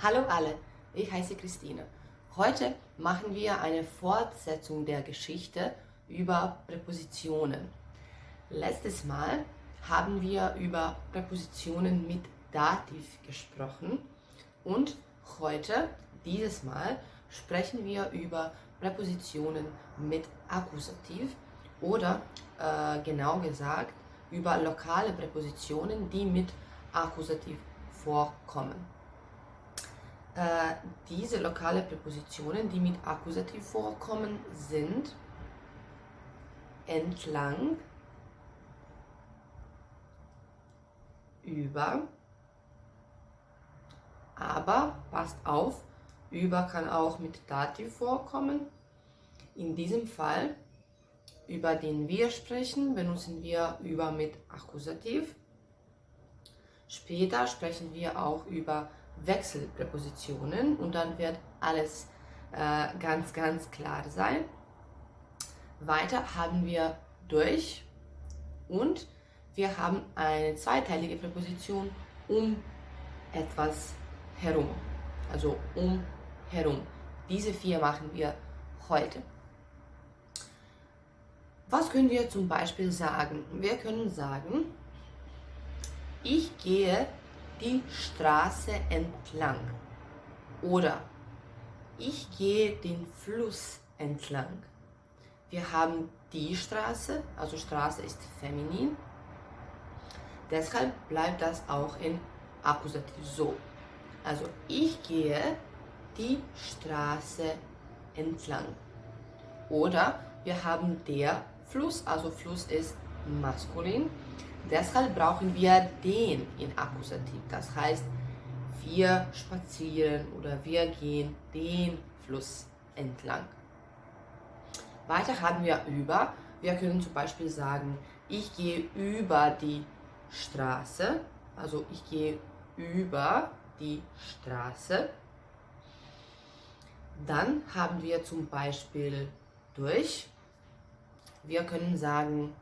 Hallo alle, ich heiße Christine. Heute machen wir eine Fortsetzung der Geschichte über Präpositionen. Letztes Mal haben wir über Präpositionen mit Dativ gesprochen und heute, dieses Mal, sprechen wir über Präpositionen mit Akkusativ oder äh, genau gesagt über lokale Präpositionen, die mit Akkusativ vorkommen. Äh, diese lokale Präpositionen, die mit Akkusativ vorkommen, sind entlang, über, aber passt auf, über kann auch mit Dativ vorkommen. In diesem Fall, über den wir sprechen, benutzen wir über mit Akkusativ. Später sprechen wir auch über Wechselpräpositionen und dann wird alles äh, ganz, ganz klar sein. Weiter haben wir durch und wir haben eine zweiteilige Präposition um etwas herum. Also um herum. Diese vier machen wir heute. Was können wir zum Beispiel sagen? Wir können sagen, ich gehe die Straße entlang. Oder ich gehe den Fluss entlang. Wir haben die Straße, also Straße ist feminin. Deshalb bleibt das auch in Akkusativ so. Also ich gehe die Straße entlang. Oder wir haben der Fluss, also Fluss ist maskulin. Deshalb brauchen wir den in Akkusativ. Das heißt, wir spazieren oder wir gehen den Fluss entlang. Weiter haben wir über. Wir können zum Beispiel sagen, ich gehe über die Straße. Also ich gehe über die Straße. Dann haben wir zum Beispiel durch. Wir können sagen,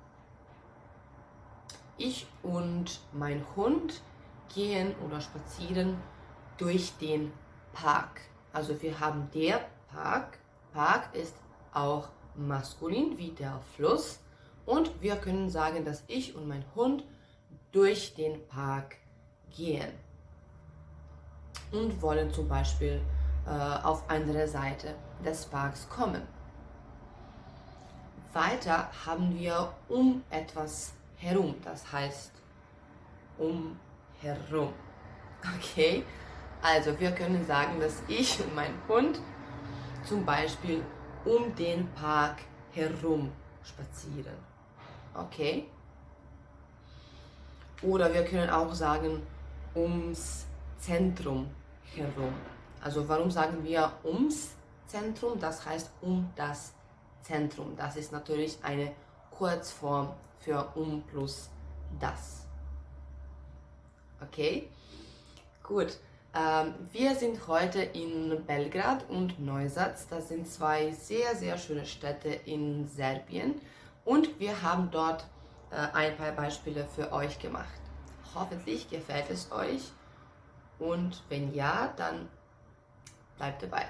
ich und mein Hund gehen oder spazieren durch den Park. Also wir haben der Park. Park ist auch maskulin wie der Fluss. Und wir können sagen, dass ich und mein Hund durch den Park gehen. Und wollen zum Beispiel äh, auf andere Seite des Parks kommen. Weiter haben wir um etwas herum, das heißt um herum. Okay, also wir können sagen, dass ich und mein Hund zum Beispiel um den Park herum spazieren. Okay? Oder wir können auch sagen ums Zentrum herum. Also warum sagen wir ums Zentrum? Das heißt um das Zentrum. Das ist natürlich eine Kurzform für um plus das. Okay? Gut. Ähm, wir sind heute in Belgrad und Neusatz. Das sind zwei sehr, sehr schöne Städte in Serbien. Und wir haben dort äh, ein paar Beispiele für euch gemacht. Hoffentlich gefällt es euch. Und wenn ja, dann bleibt dabei.